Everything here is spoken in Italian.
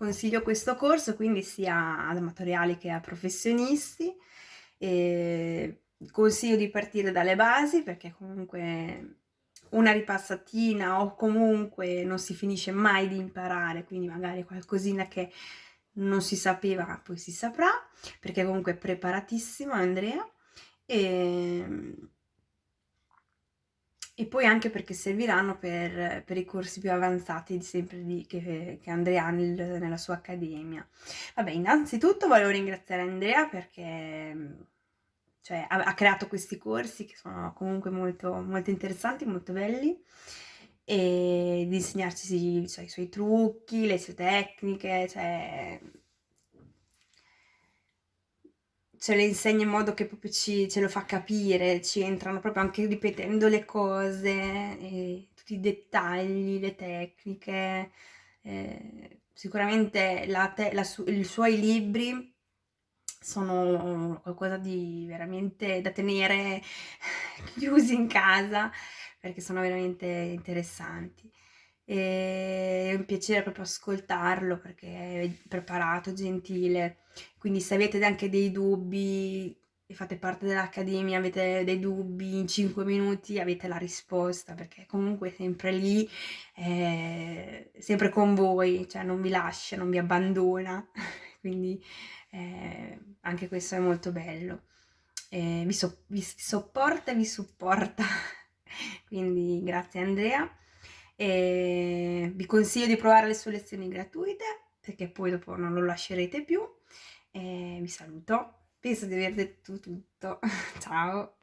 consiglio questo corso quindi sia ad amatoriali che a professionisti. E consiglio di partire dalle basi perché comunque una ripassatina o comunque non si finisce mai di imparare, quindi magari qualcosina che non si sapeva poi si saprà, perché comunque è preparatissimo Andrea. E, e poi anche perché serviranno per, per i corsi più avanzati sempre di, che, che Andrea ha nel, nella sua accademia. Vabbè, innanzitutto volevo ringraziare Andrea perché cioè, ha, ha, creato questi corsi che sono comunque molto, molto interessanti, molto belli e di insegnarci cioè, i suoi trucchi, le sue tecniche, cioè ce le insegna in modo che proprio ci, ce lo fa capire, ci entrano proprio anche ripetendo le cose, tutti i dettagli, le tecniche. Eh, sicuramente la te, la su, i suoi libri sono qualcosa di veramente da tenere chiusi in casa perché sono veramente interessanti. È un piacere proprio ascoltarlo perché è preparato, gentile. Quindi se avete anche dei dubbi e fate parte dell'accademia, avete dei dubbi, in 5 minuti avete la risposta perché comunque è sempre lì, è sempre con voi, cioè non vi lascia, non vi abbandona. Quindi eh, anche questo è molto bello. Eh, vi, so vi sopporta e vi supporta. Quindi grazie Andrea. E vi consiglio di provare le sue lezioni gratuite perché poi dopo non lo lascerete più. E vi saluto. Penso di aver detto tutto. Ciao!